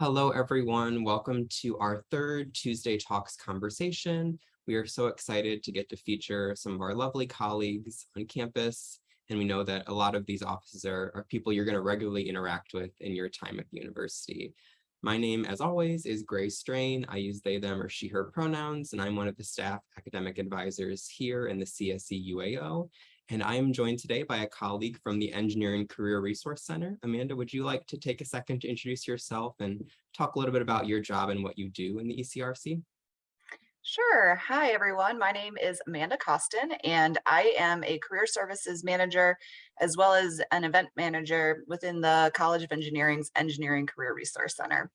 Hello, everyone. Welcome to our third Tuesday Talks conversation. We are so excited to get to feature some of our lovely colleagues on campus. And we know that a lot of these offices are, are people you're going to regularly interact with in your time at the university. My name, as always, is Gray Strain. I use they, them, or she, her pronouns, and I'm one of the staff academic advisors here in the CSE UAO. And I am joined today by a colleague from the Engineering Career Resource Center. Amanda, would you like to take a second to introduce yourself and talk a little bit about your job and what you do in the ECRC? Sure. Hi, everyone. My name is Amanda Costin, and I am a career services manager as well as an event manager within the College of Engineering's Engineering Career Resource Center.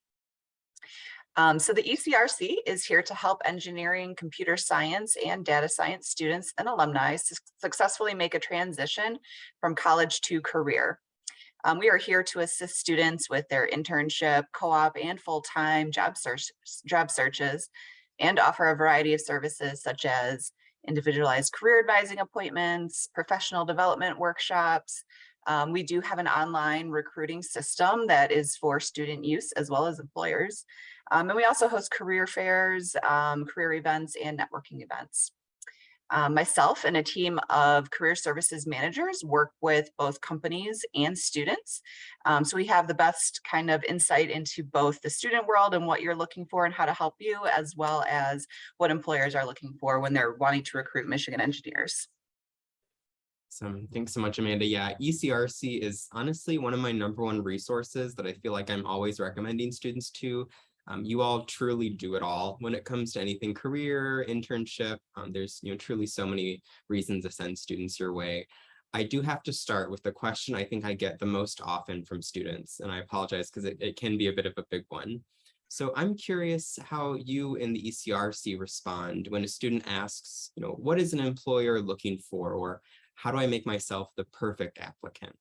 Um, so the ECRC is here to help engineering, computer science, and data science students and alumni su successfully make a transition from college to career. Um, we are here to assist students with their internship, co-op, and full-time job, search, job searches, and offer a variety of services such as individualized career advising appointments, professional development workshops. Um, we do have an online recruiting system that is for student use as well as employers. Um, and we also host career fairs, um, career events, and networking events. Um, myself and a team of career services managers work with both companies and students. Um, so we have the best kind of insight into both the student world and what you're looking for and how to help you, as well as what employers are looking for when they're wanting to recruit Michigan engineers. So thanks so much, Amanda. Yeah, ECRC is honestly one of my number one resources that I feel like I'm always recommending students to um, you all truly do it all when it comes to anything career, internship. Um, there's you know truly so many reasons to send students your way. I do have to start with the question I think I get the most often from students, and I apologize because it, it can be a bit of a big one. So I'm curious how you in the ECRC respond when a student asks, you know, what is an employer looking for, or how do I make myself the perfect applicant?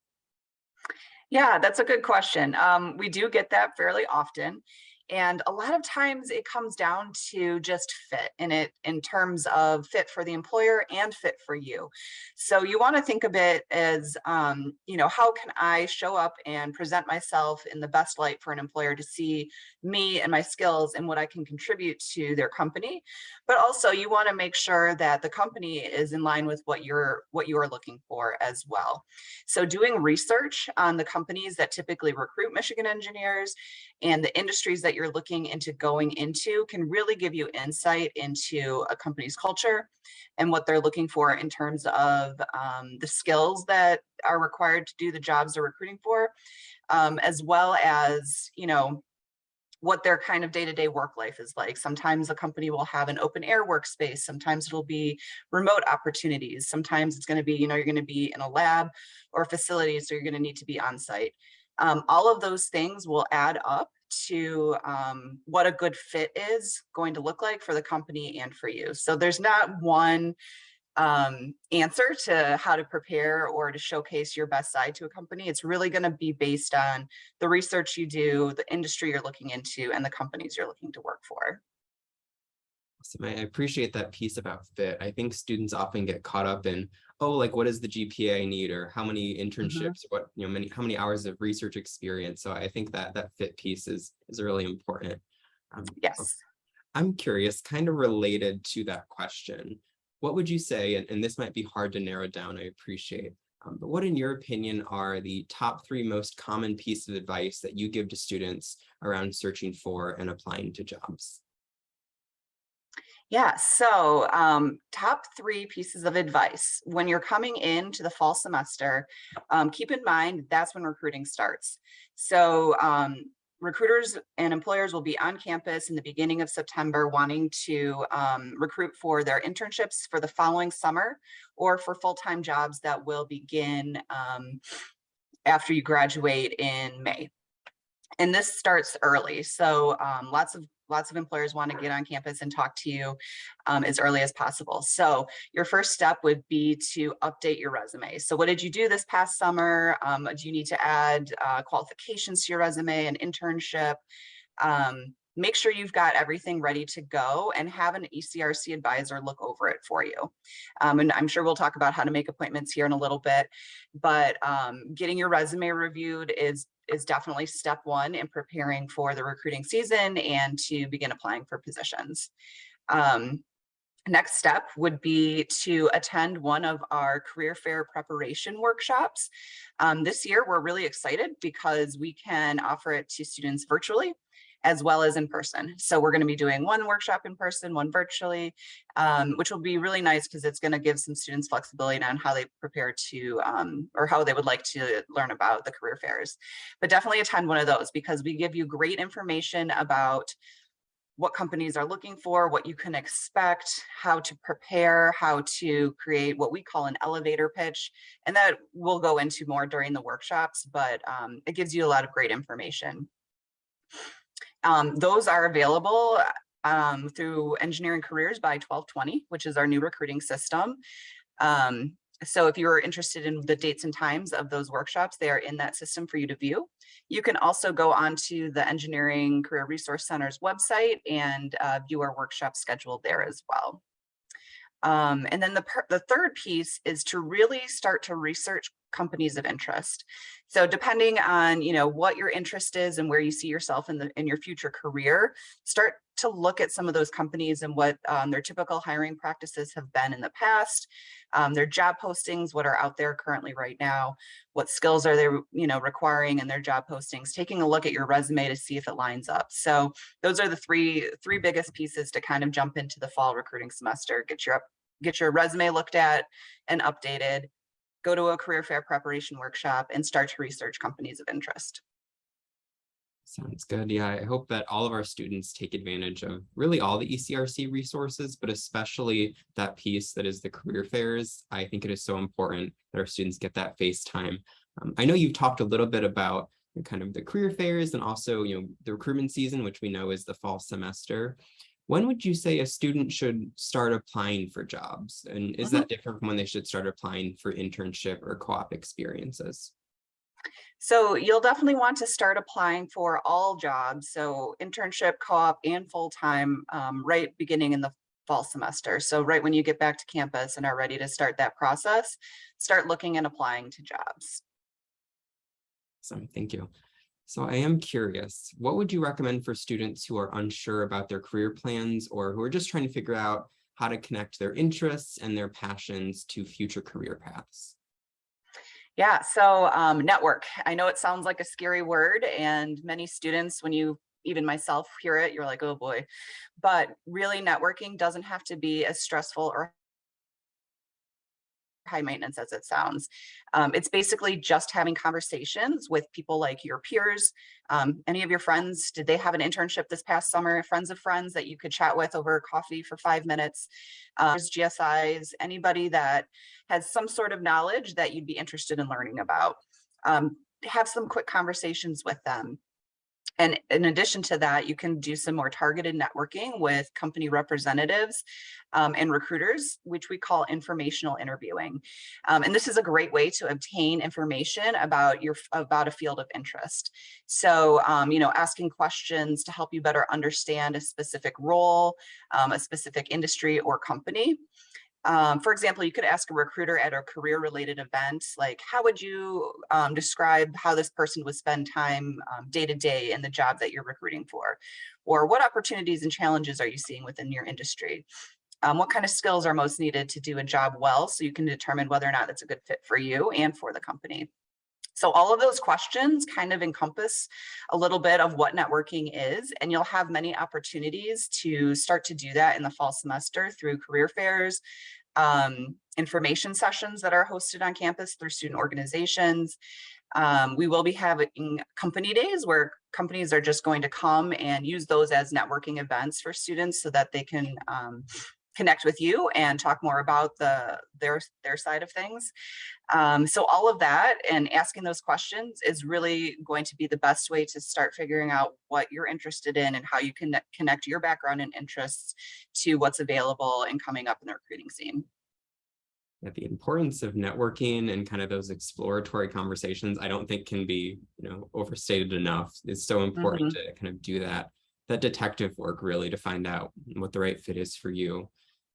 Yeah, that's a good question. Um, we do get that fairly often. And a lot of times it comes down to just fit in it in terms of fit for the employer and fit for you. So you want to think of it as, um, you know, how can I show up and present myself in the best light for an employer to see me and my skills and what I can contribute to their company. But also you want to make sure that the company is in line with what you're what you are looking for as well. So doing research on the companies that typically recruit Michigan engineers and the industries that you're looking into going into can really give you insight into a company's culture and what they're looking for in terms of um, the skills that are required to do the jobs they're recruiting for, um, as well as, you know, what their kind of day-to-day -day work life is like. Sometimes a company will have an open air workspace. Sometimes it'll be remote opportunities. Sometimes it's going to be, you know, you're going to be in a lab or facility, so you're going to need to be on site. Um, all of those things will add up to um, what a good fit is going to look like for the company and for you. So there's not one um, answer to how to prepare or to showcase your best side to a company. It's really going to be based on the research you do, the industry you're looking into, and the companies you're looking to work for. Awesome. I appreciate that piece about fit. I think students often get caught up in, oh, like what is the GPA I need or how many mm-hmm. internships, mm -hmm. what, you know, many, how many hours of research experience. So I think that that fit piece is, is really important. Um, yes. I'm curious, kind of related to that question, what would you say, and, and this might be hard to narrow down, I appreciate, um, but what in your opinion are the top three most common pieces of advice that you give to students around searching for and applying to jobs? Yeah, so um, top three pieces of advice. When you're coming into the fall semester, um, keep in mind that's when recruiting starts. So um, recruiters and employers will be on campus in the beginning of September wanting to um, recruit for their internships for the following summer or for full-time jobs that will begin um, after you graduate in May and this starts early. So um, lots of lots of employers want to get on campus and talk to you um, as early as possible. So your first step would be to update your resume. So what did you do this past summer? Um, do you need to add uh, qualifications to your resume, an internship? Um, make sure you've got everything ready to go and have an ECRC advisor look over it for you. Um, and I'm sure we'll talk about how to make appointments here in a little bit, but um, getting your resume reviewed is is definitely step one in preparing for the recruiting season and to begin applying for positions. Um, Next step would be to attend one of our career fair preparation workshops. Um, this year, we're really excited because we can offer it to students virtually as well as in person. So we're going to be doing one workshop in person, one virtually, um, which will be really nice because it's going to give some students flexibility on how they prepare to um, or how they would like to learn about the career fairs. But definitely attend one of those because we give you great information about what companies are looking for, what you can expect, how to prepare, how to create what we call an elevator pitch. And that we'll go into more during the workshops, but um, it gives you a lot of great information. Um, those are available um, through Engineering Careers by 12twenty, which is our new recruiting system. Um, so if you're interested in the dates and times of those workshops, they are in that system for you to view. You can also go onto the Engineering Career Resource Center's website and uh, view our workshop schedule there as well. Um, and then the, the third piece is to really start to research companies of interest. So depending on, you know, what your interest is and where you see yourself in the in your future career, start to look at some of those companies and what um, their typical hiring practices have been in the past, um, their job postings, what are out there currently right now, what skills are they, you know, requiring in their job postings, taking a look at your resume to see if it lines up. So those are the three three biggest pieces to kind of jump into the fall recruiting semester. Get your up, get your resume looked at and updated, go to a career fair preparation workshop and start to research companies of interest. Sounds good. Yeah, I hope that all of our students take advantage of really all the ECRC resources, but especially that piece that is the career fairs. I think it is so important that our students get that face time. Um, I know you've talked a little bit about kind of the career fairs and also, you know, the recruitment season, which we know is the fall semester. When would you say a student should start applying for jobs? And is mm -hmm. that different from when they should start applying for internship or co-op experiences? So you'll definitely want to start applying for all jobs. So internship, co-op, and full-time um, right beginning in the fall semester. So right when you get back to campus and are ready to start that process, start looking and applying to jobs. Awesome, thank you. So I am curious, what would you recommend for students who are unsure about their career plans or who are just trying to figure out how to connect their interests and their passions to future career paths? Yeah, so um, network. I know it sounds like a scary word and many students, when you even myself hear it, you're like, oh boy. But really networking doesn't have to be as stressful or high maintenance as it sounds. Um, it's basically just having conversations with people like your peers, um, any of your friends. Did they have an internship this past summer? Friends of friends that you could chat with over coffee for five minutes. Uh, there's GSIs, anybody that has some sort of knowledge that you'd be interested in learning about. Um, have some quick conversations with them. And in addition to that, you can do some more targeted networking with company representatives um, and recruiters, which we call informational interviewing. Um, and this is a great way to obtain information about your about a field of interest. So, um, you know, asking questions to help you better understand a specific role, um, a specific industry or company. Um, for example, you could ask a recruiter at a career related event, like how would you um, describe how this person would spend time um, day to day in the job that you're recruiting for? Or what opportunities and challenges are you seeing within your industry? Um, what kind of skills are most needed to do a job well so you can determine whether or not it's a good fit for you and for the company. So all of those questions kind of encompass a little bit of what networking is, and you'll have many opportunities to start to do that in the fall semester through career fairs, um, information sessions that are hosted on campus through student organizations. Um, we will be having company days where companies are just going to come and use those as networking events for students so that they can um, connect with you and talk more about the their their side of things. Um, so all of that and asking those questions is really going to be the best way to start figuring out what you're interested in and how you can connect your background and interests to what's available and coming up in the recruiting scene. Yeah, the importance of networking and kind of those exploratory conversations, I don't think can be, you know, overstated enough. It's so important mm -hmm. to kind of do that, that detective work really to find out what the right fit is for you.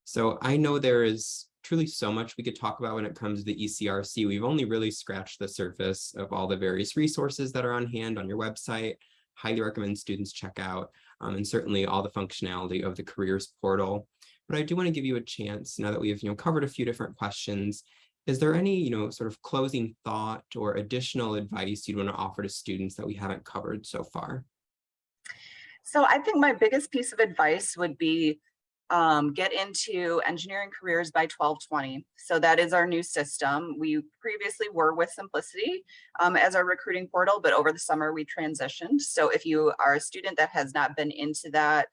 So I know there is truly so much we could talk about when it comes to the ECRC. We've only really scratched the surface of all the various resources that are on hand on your website. Highly recommend students check out, um, and certainly all the functionality of the careers portal. But I do want to give you a chance now that we've you know covered a few different questions. Is there any you know sort of closing thought or additional advice you'd want to offer to students that we haven't covered so far? So I think my biggest piece of advice would be um, get into engineering careers by 12twenty. So that is our new system. We previously were with Symplicity um, as our recruiting portal, but over the summer we transitioned. So if you are a student that has not been into that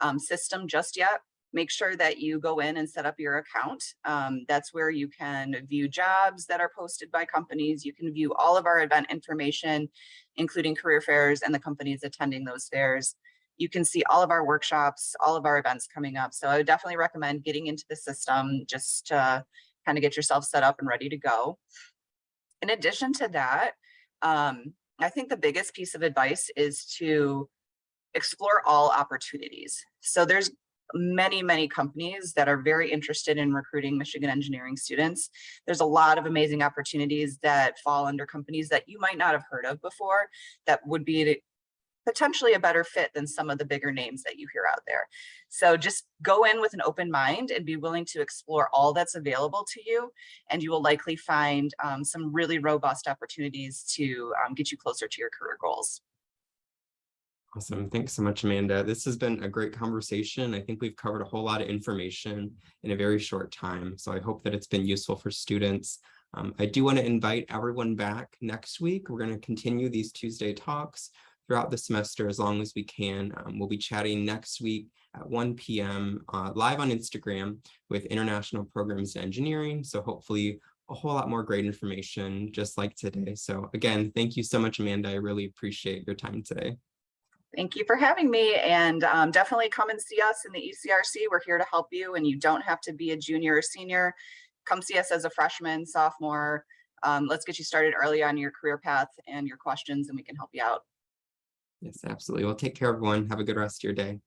um, system just yet, make sure that you go in and set up your account. Um, that's where you can view jobs that are posted by companies. You can view all of our event information, including career fairs and the companies attending those fairs you can see all of our workshops, all of our events coming up. So I would definitely recommend getting into the system just to kind of get yourself set up and ready to go. In addition to that, um, I think the biggest piece of advice is to explore all opportunities. So there's many, many companies that are very interested in recruiting Michigan engineering students. There's a lot of amazing opportunities that fall under companies that you might not have heard of before that would be potentially a better fit than some of the bigger names that you hear out there. So just go in with an open mind and be willing to explore all that's available to you. And you will likely find um, some really robust opportunities to um, get you closer to your career goals. Awesome. Thanks so much, Amanda. This has been a great conversation. I think we've covered a whole lot of information in a very short time. So I hope that it's been useful for students. Um, I do want to invite everyone back next week. We're going to continue these Tuesday talks throughout the semester as long as we can. Um, we'll be chatting next week at 1 p.m. Uh, live on Instagram with International Programs in Engineering. So hopefully a whole lot more great information just like today. So again, thank you so much, Amanda. I really appreciate your time today. Thank you for having me and um, definitely come and see us in the ECRC. We're here to help you and you don't have to be a junior or senior. Come see us as a freshman, sophomore. Um, let's get you started early on your career path and your questions and we can help you out. Yes, absolutely. Well, take care, everyone. Have a good rest of your day.